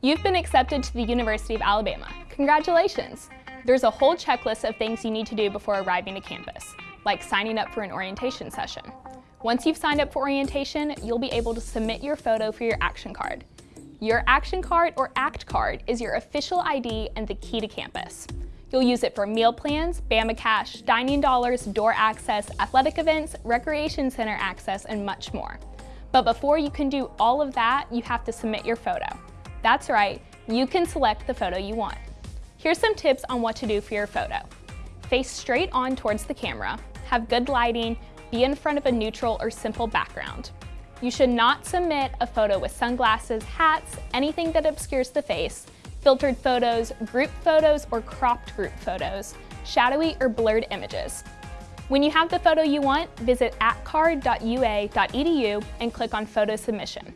You've been accepted to the University of Alabama. Congratulations! There's a whole checklist of things you need to do before arriving to campus, like signing up for an orientation session. Once you've signed up for orientation, you'll be able to submit your photo for your action card. Your action card or ACT card is your official ID and the key to campus. You'll use it for meal plans, Bama Cash, dining dollars, door access, athletic events, recreation center access, and much more. But before you can do all of that, you have to submit your photo. That's right, you can select the photo you want. Here's some tips on what to do for your photo. Face straight on towards the camera, have good lighting, be in front of a neutral or simple background. You should not submit a photo with sunglasses, hats, anything that obscures the face, filtered photos, group photos, or cropped group photos, shadowy or blurred images. When you have the photo you want, visit actcard.ua.edu and click on Photo Submission.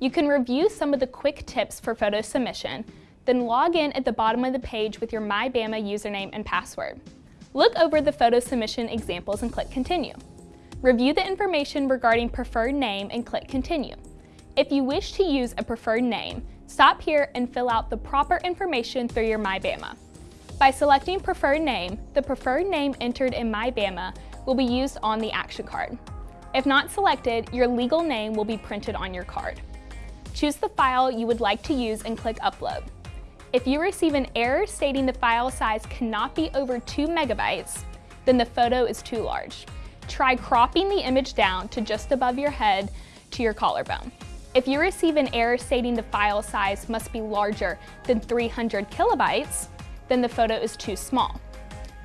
You can review some of the quick tips for photo submission, then log in at the bottom of the page with your MyBama username and password. Look over the photo submission examples and click Continue. Review the information regarding preferred name and click Continue. If you wish to use a preferred name, stop here and fill out the proper information through your MyBama. By selecting preferred name, the preferred name entered in MyBama will be used on the action card. If not selected, your legal name will be printed on your card. Choose the file you would like to use and click Upload. If you receive an error stating the file size cannot be over 2 megabytes, then the photo is too large. Try cropping the image down to just above your head to your collarbone. If you receive an error stating the file size must be larger than 300 kilobytes, then the photo is too small.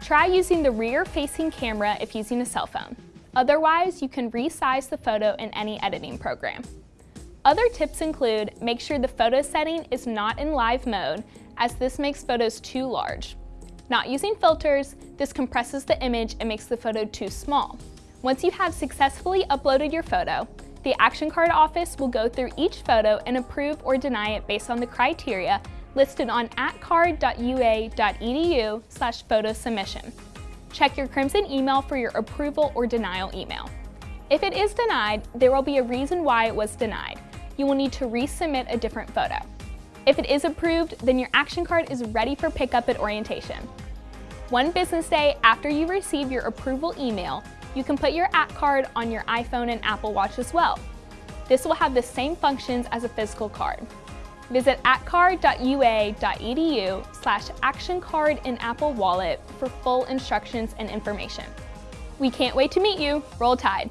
Try using the rear-facing camera if using a cell phone. Otherwise, you can resize the photo in any editing program. Other tips include make sure the photo setting is not in live mode as this makes photos too large. Not using filters, this compresses the image and makes the photo too small. Once you have successfully uploaded your photo, the Action Card office will go through each photo and approve or deny it based on the criteria listed on actcard.ua.edu slash photo submission. Check your Crimson email for your approval or denial email. If it is denied, there will be a reason why it was denied you will need to resubmit a different photo. If it is approved, then your action card is ready for pickup at orientation. One business day after you receive your approval email, you can put your ACT card on your iPhone and Apple Watch as well. This will have the same functions as a physical card. Visit actcard.ua.edu slash actioncard in Apple Wallet for full instructions and information. We can't wait to meet you. Roll Tide!